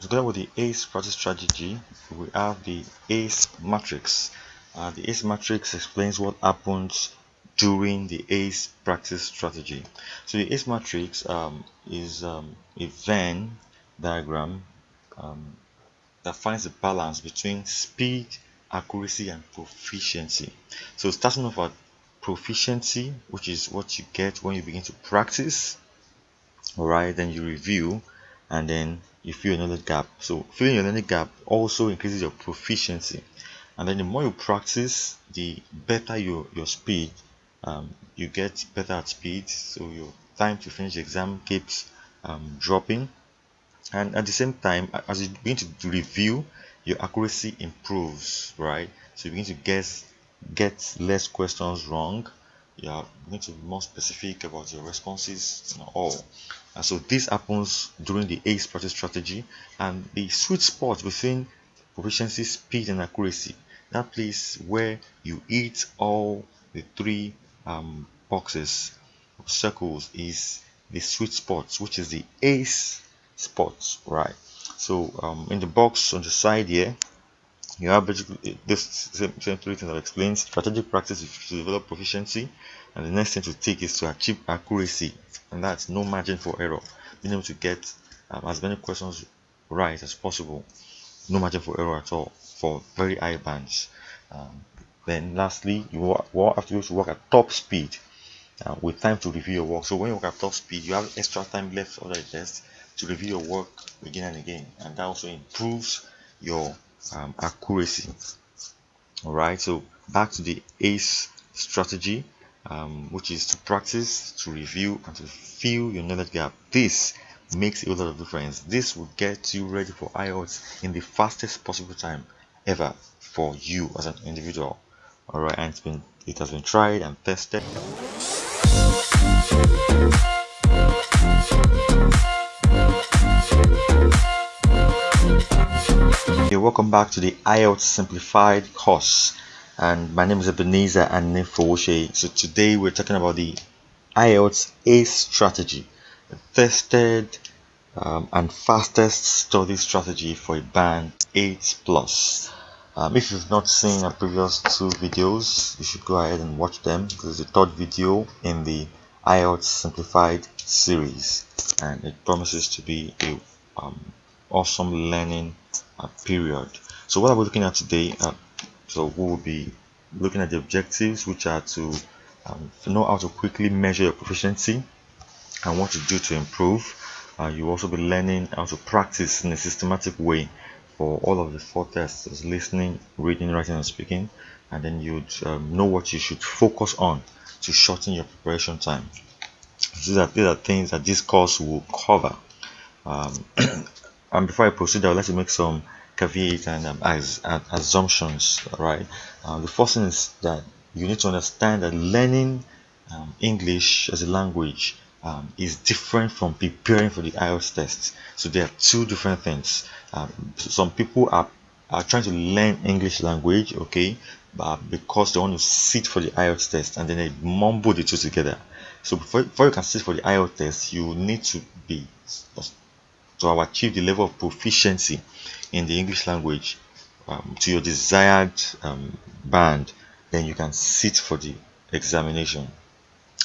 together with the ACE practice strategy, we have the ACE matrix. Uh, the ACE matrix explains what happens during the ACE practice strategy. So the ACE matrix um, is um, a Venn diagram um, that finds the balance between speed, accuracy, and proficiency. So starting off at proficiency, which is what you get when you begin to practice, alright, then you review, and then you fill another gap. So filling another gap also increases your proficiency. And then the more you practice, the better your, your speed. Um, you get better at speed, so your time to finish the exam keeps um, dropping. And at the same time, as you begin to review, your accuracy improves, right? So you begin to guess, get less questions wrong. You are going to be more specific about your responses and all. And so this happens during the ace practice strategy and the sweet spot between proficiency speed and accuracy. That place where you eat all the three um, boxes circles is the sweet spot which is the ace spots right? So um, in the box on the side here you have basically this three things I've explained strategic practice is to develop proficiency and the next thing to take is to achieve accuracy and that's no margin for error. Being able to get um, as many questions right as possible no margin for error at all for very high bands. Um, then lastly you will have to be to work at top speed uh, with time to review your work. So when you work at top speed you have extra time left for the test to review your work again and again and that also improves your um, accuracy all right so back to the ace strategy um, which is to practice, to review, and to fill your knowledge gap. This makes a lot of difference. This will get you ready for IELTS in the fastest possible time ever for you as an individual. Alright, and it's been it has been tried and tested. Welcome back to the IELTS Simplified course and my name is Ebenezer and Nifowoshe. So today we're talking about the IELTS ACE strategy, the tested um, and fastest study strategy for a band 8 plus. Um, if you've not seen our previous two videos, you should go ahead and watch them This is the third video in the IELTS simplified series and it promises to be a um, awesome learning period. So what are we looking at today? Uh, so we will be looking at the objectives which are to, um, know how to quickly measure your proficiency and what to do to improve uh, you also be learning how to practice in a systematic way for all of the four tests listening reading writing and speaking and then you'd um, know what you should focus on to shorten your preparation time these are, these are things that this course will cover um, and before I proceed I would like to make some caveats and um, as, assumptions right uh, the first thing is that you need to understand that learning um, English as a language um, is different from preparing for the IELTS test. So there are two different things. Um, some people are, are trying to learn English language okay but because they want to sit for the IELTS test and then they mumble the two together. So before, before you can sit for the IELTS test you need to be to achieve the level of proficiency in the English language um, to your desired um, band then you can sit for the examination.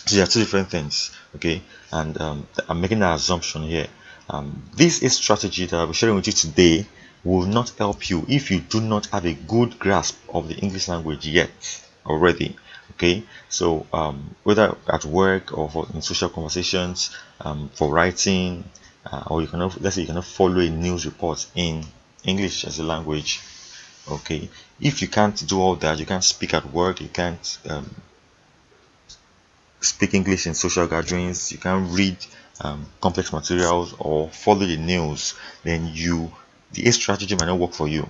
So there are two different things okay? And um, I'm making an assumption here. Um, this is strategy that I'll be sharing with you today will not help you if you do not have a good grasp of the English language yet already okay? So um, whether at work or in social conversations um, for writing uh, or you cannot let's say you cannot follow a news report in English as a language okay if you can't do all that you can't speak at work you can't um, speak English in social gatherings you can't read um, complex materials or follow the news then you the A strategy might not work for you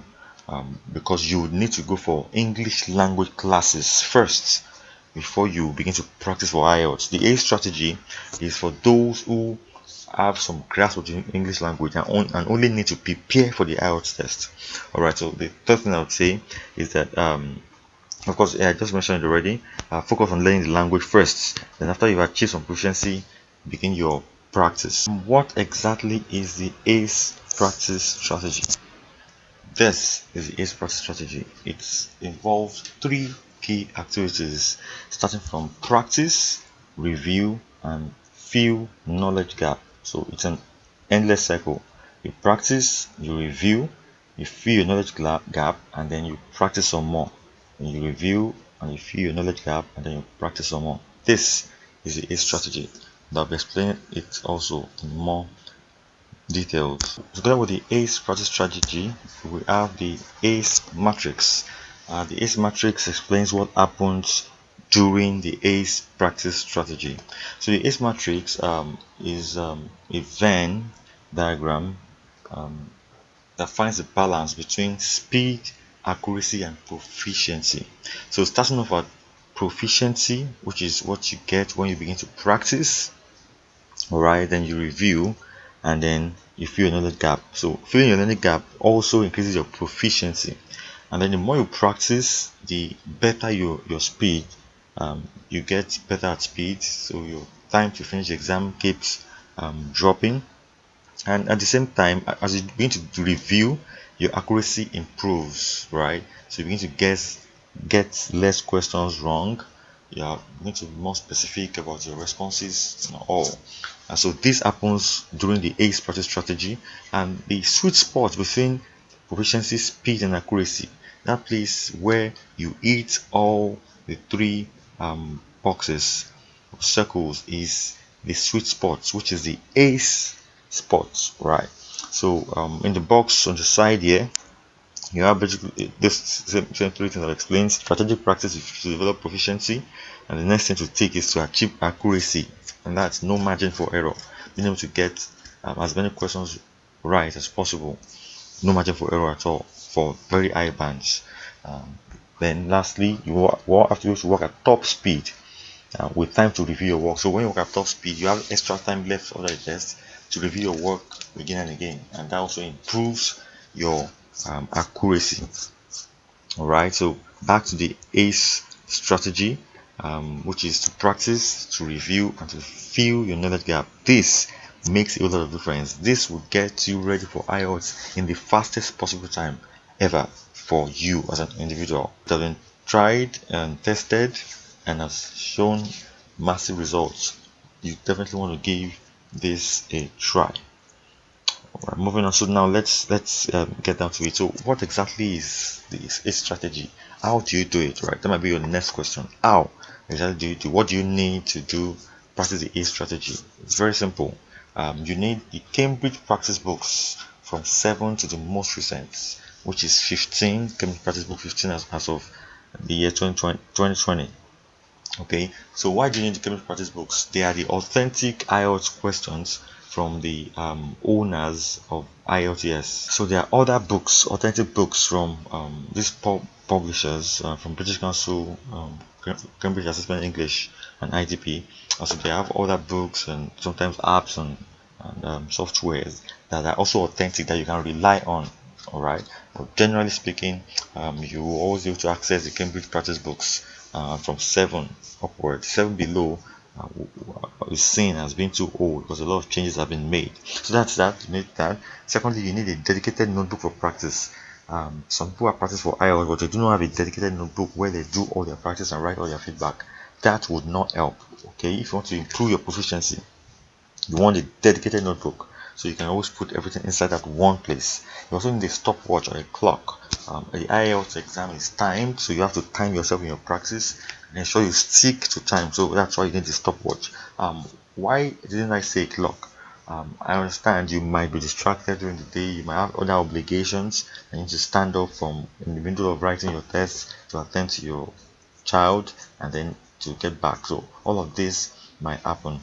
um, because you would need to go for English language classes first before you begin to practice for IELTS. The A strategy is for those who have some grasp of the English language and, on, and only need to prepare for the IELTS test. Alright, so the third thing I would say is that, um, of course, I just mentioned it already, uh, focus on learning the language first. Then after you've achieved some proficiency, begin your practice. What exactly is the ACE practice strategy? This is the ACE practice strategy. It involves three key activities starting from practice, review, and fill knowledge gap. So it's an endless cycle. You practice, you review, you fill your knowledge gap, and then you practice some more. And you review and you fill your knowledge gap, and then you practice some more. This is ACE strategy. I'll be explaining it also in more details. Together with the ACE practice strategy, we have the ACE matrix. Uh, the ACE matrix explains what happens during the ACE practice strategy. So the ACE matrix um, is um, a Venn diagram um, that finds the balance between speed, accuracy, and proficiency. So starting off at proficiency, which is what you get when you begin to practice, alright, then you review, and then you fill another gap. So filling another gap also increases your proficiency, and then the more you practice, the better your your speed. Um, you get better at speed, so your time to finish the exam keeps um, dropping. And at the same time as you begin to review your accuracy improves right? So you begin to guess get less questions wrong. You are going to be more specific about your responses and all. And so this happens during the ace practice strategy and the sweet spot between proficiency speed and accuracy. That place where you eat all the three um, boxes circles is the sweet spot which is the ace spots right? So um, in the box on the side here you have basically this same, same three things that explains strategic practice to develop proficiency and the next thing to take is to achieve accuracy and that's no margin for error. Being able to get um, as many questions right as possible no margin for error at all for very high bands. Um, then lastly you have to work at top speed. Uh, with time to review your work. So when you work at top speed you have extra time left for the test to review your work again and again. And that also improves your um, accuracy. All right so back to the ace strategy um, which is to practice to review and to fill your knowledge gap. This makes a lot of difference. This will get you ready for IELTS in the fastest possible time ever for you as an individual. It has been tried and tested and has shown massive results. You definitely want to give this a try. Alright, moving on. So now let's let's um, get down to it. So what exactly is this is strategy? How do you do it right? That might be your next question. How exactly do you do what do you need to do practice the ACE strategy? It's very simple. Um, you need the Cambridge practice books from 7 to the most recent which is 15 Cambridge practice book 15 as, as of the year 2020, 2020 okay so why do you need the Cambridge practice books? They are the authentic IELTS questions from the um, owners of IELTS. So there are other books authentic books from um, these pub publishers uh, from British Council um, Cambridge Assessment English and IDP also they have other books and sometimes apps and, and um, softwares that are also authentic that you can rely on all right generally speaking um, you always able to access the Cambridge practice books uh, from 7 upward 7 below uh, is seen as being too old because a lot of changes have been made. So that's that you need that. Secondly you need a dedicated notebook for practice. Um, some people are practice for IELTS but they do not have a dedicated notebook where they do all their practice and write all their feedback. That would not help okay? If you want to improve your proficiency you want a dedicated notebook so you can always put everything inside that one place. You also need a stopwatch or a clock. Um, the IELTS exam is timed so you have to time yourself in your practice and ensure you stick to time. So that's why you need the stopwatch. Um, why didn't I say clock? Um, I understand you might be distracted during the day you might have other obligations and you need to stand up from in the middle of writing your test to attend to your child and then to get back. So all of this might happen.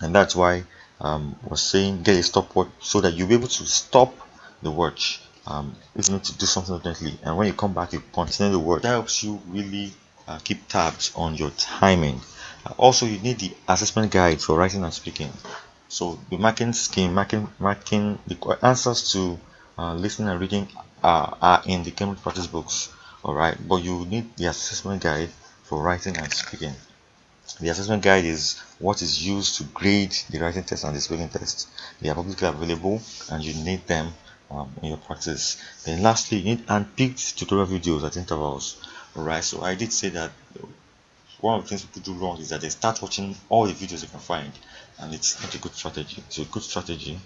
And that's why um, was saying get a stopwatch so that you'll be able to stop the watch um, if you need to do something urgently. And when you come back you continue the work that helps you really uh, keep tabs on your timing. Uh, also you need the assessment guide for writing and speaking. So the marking scheme marking marking the answers to uh, listening and reading are, are in the Cambridge practice books. All right but you need the assessment guide for writing and speaking the assessment guide is what is used to grade the writing test and the spelling test. They are publicly available and you need them um, in your practice. Then lastly you need handpicked tutorial videos at intervals. Alright so I did say that one of the things people do wrong is that they start watching all the videos they can find and it's not a good strategy. So a good strategy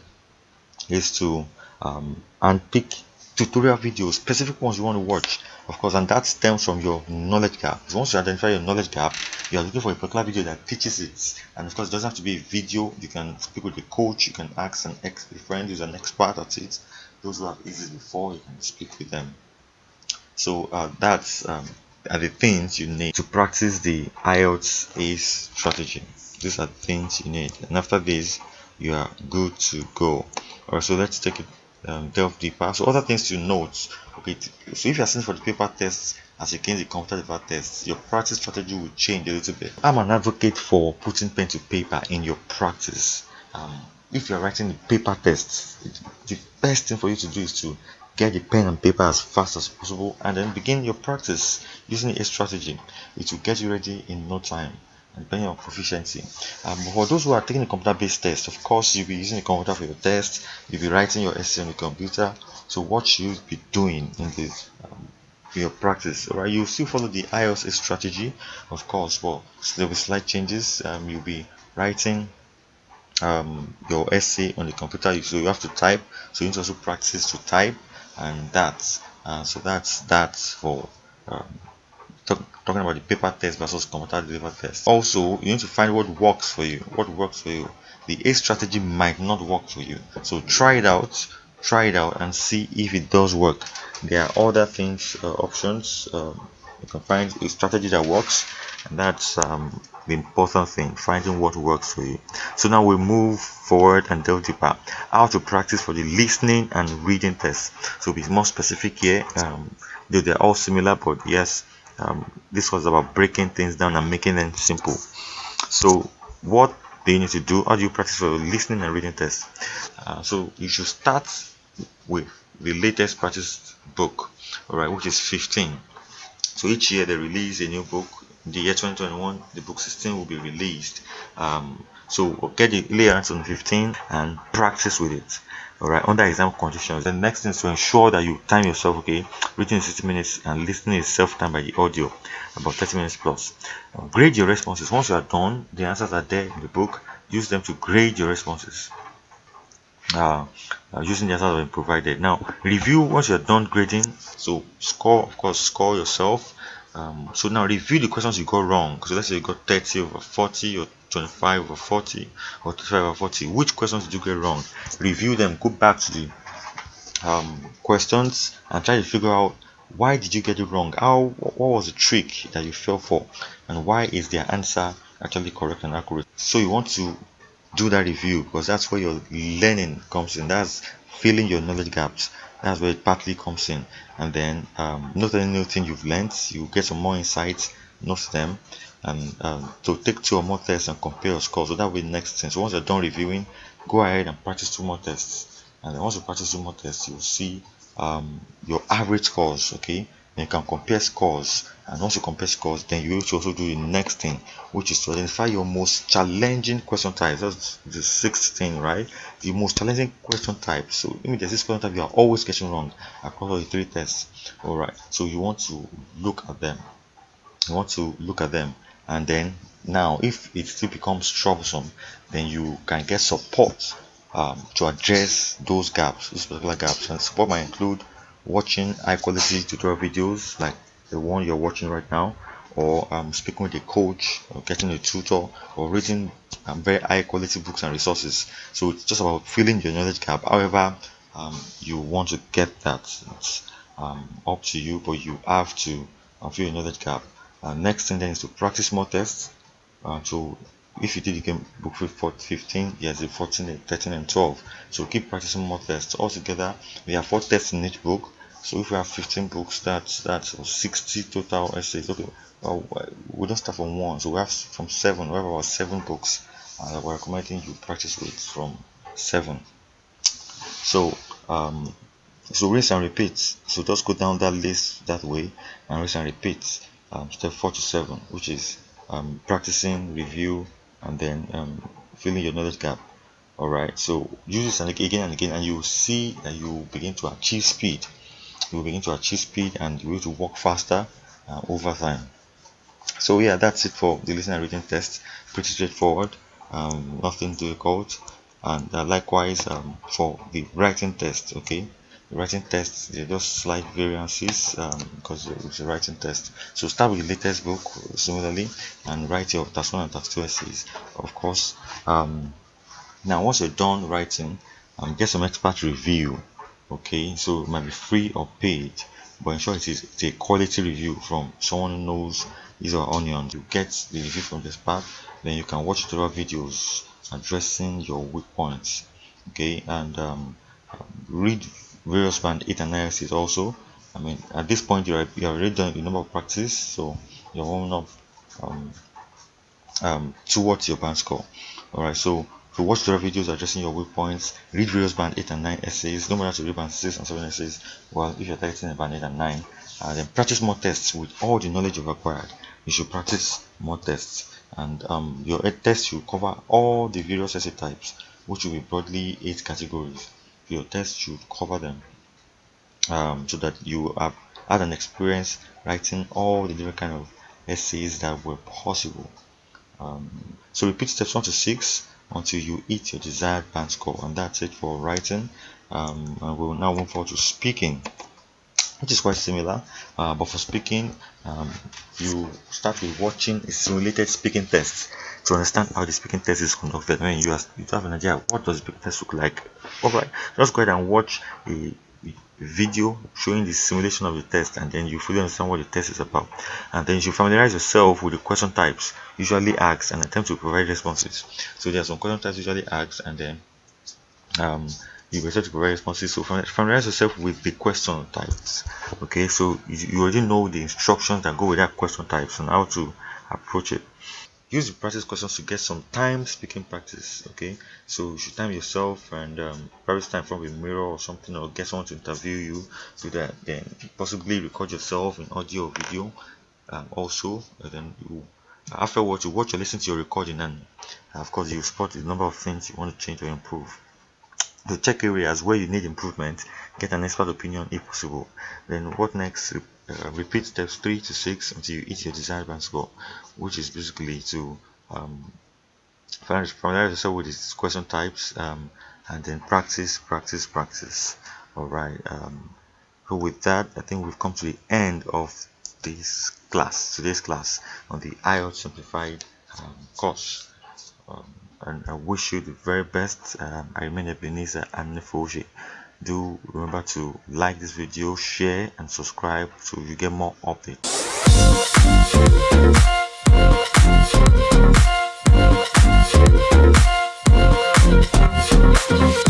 is to um, unpick tutorial videos specific ones you want to watch of course and that stems from your knowledge gap. Once you identify your knowledge gap you are looking for a particular video that teaches it. And of course it doesn't have to be a video. You can speak with a coach you can ask an ex a friend who's an expert at it. Those who have used it before you can speak with them. So uh, that's um, are the things you need to practice the IELTS ACE strategy. These are the things you need. And after this you are good to go. Alright so let's take it um, delve deeper so other things to note okay so if you're sitting for the paper tests as against the computer paper tests your practice strategy will change a little bit. I'm an advocate for putting pen to paper in your practice. Um, if you're writing the paper tests the best thing for you to do is to get the pen and paper as fast as possible and then begin your practice using a strategy. It will get you ready in no time depending on proficiency. Um, for those who are taking a computer-based test, of course, you'll be using a computer for your test. You'll be writing your essay on the computer. So what should you be doing in this um, your practice? All right, you still follow the IELTS strategy, of course, but there will be slight changes. Um, you'll be writing um, your essay on the computer, so you have to type. So you need to also practice to type, and that's uh, so that's that's for um, talk, talking about the paper test versus computer delivered test. Also, you need to find what works for you. What works for you. The A strategy might not work for you. So try it out. Try it out and see if it does work. There are other things, uh, options. Um, you can find a strategy that works, and that's um, the important thing finding what works for you so now we move forward and delve deeper how to practice for the listening and reading test so be more specific here um, though they're all similar but yes um, this was about breaking things down and making them simple. So what do you need to do how do you practice for listening and reading tests uh, so you should start with the latest practice book all right which is 15 so each year they release a new book. The year 2021 the book 16 will be released. Um, so get the layers on 15 and practice with it all right under exam conditions the next thing is to ensure that you time yourself okay reading 60 minutes and listening is self-timed by the audio about 30 minutes plus. Grade your responses. Once you are done the answers are there in the book. Use them to grade your responses. Uh, uh, using the answers provided. Now review once you're done grading so score of course score yourself um, so now review the questions you got wrong. So let's say you got 30 over 40 or 25 over 40 or 25 over 40 which questions did you get wrong? Review them go back to the um, questions and try to figure out why did you get it wrong? How what was the trick that you fell for? And why is their answer actually correct and accurate? So you want to do that review because that's where your learning comes in. That's filling your knowledge gaps that's where it partly comes in. And then um, note any new thing you've learned you get some more insights note them and um, to take two or more tests and compare your scores. So that be next thing so once you're done reviewing go ahead and practice two more tests. And then once you practice two more tests you'll see um, your average scores okay? Then you can compare scores and once you compare scores then you will also do the next thing which is to identify your most challenging question types. That's the sixth thing right? The most challenging question type. So if there's this question type you are always getting wrong across all the three tests. All right. So you want to look at them. You want to look at them. And then now if it still becomes troublesome then you can get support um, to address those gaps those particular gaps. And support might include watching high quality tutorial videos like the one you're watching right now or um, speaking with a coach or getting a tutor or reading um, very high quality books and resources. So it's just about filling your knowledge gap. However um, you want to get that. It's um, up to you but you have to uh, fill your knowledge gap. Uh, next thing then is to practice more tests. Uh, so if you did you can book for 15 yes 14 13 and 12 so keep practicing more tests. All together we have four tests in each book so if we have 15 books that's that's 60 total essays. Okay well, we don't start from one so we have from seven. We have about seven books uh, we're recommending you practice with from seven. So um so rinse and repeat. So just go down that list that way and rinse and repeat um, step 4 to 7 which is um, practicing review and then um, filling your knowledge gap. All right so use this and again and again and you see that you begin to achieve speed you will begin to achieve speed and you will to work faster uh, over time. So yeah that's it for the listening and reading test. Pretty straightforward. Um, nothing difficult. And uh, likewise um, for the writing test okay? The writing test they just slight variances um, because it's a writing test. So start with the latest book similarly and write your task one and task two essays of course. Um, now once you're done writing um, get some expert review okay so it might be free or paid but ensure it is it's a quality review from someone who knows these are onions. You get the review from this part then you can watch tutorial videos addressing your weak points okay? And um, read various band 8 analysis also. I mean at this point you're you have already done a number of practice so you're warming up um, um, towards your band score. All right so to watch the videos addressing your weak points read various band 8 and 9 essays no matter to read band 6 and 7 essays well if you're targeting band 8 and 9 uh, then practice more tests with all the knowledge you've acquired you should practice more tests and um, your test should cover all the various essay types which will be broadly eight categories. Your test should cover them um, so that you have had an experience writing all the different kind of essays that were possible. Um, so repeat steps 1 to 6 until you hit your desired band score and that's it for writing. Um, and we'll now move forward to speaking which is quite similar. Uh, but for speaking um, you start with watching a simulated speaking test to understand how the speaking test is conducted. When you, you have an idea what does the speaking test look like. Alright just go ahead and watch a video showing the simulation of the test and then you fully understand what the test is about. And then you should familiarize yourself with the question types usually asked and attempt to provide responses. So there are some question types usually asked and then um, you better to provide responses. So familiarize yourself with the question types okay? So you already know the instructions that go with that question types and how to approach it use the practice questions to get some time speaking practice okay? So you should time yourself and um, practice time from a mirror or something or get someone to interview you so that then possibly record yourself in audio or video um, also and then you afterwards you watch or listen to your recording and of course you spot the number of things you want to change or improve. To check areas where you need improvement get an expert opinion if possible. Then what next? Uh, repeat steps 3 to 6 until you hit your desired band score which is basically to um, familiarize yourself with these question types um, and then practice practice practice all right um, so with that i think we've come to the end of this class today's class on the IELTS simplified um, course um, and I wish you the very best. Um, I remain Ebenezer Anifoje. Do remember to like this video, share, and subscribe so you get more updates. シャンデー!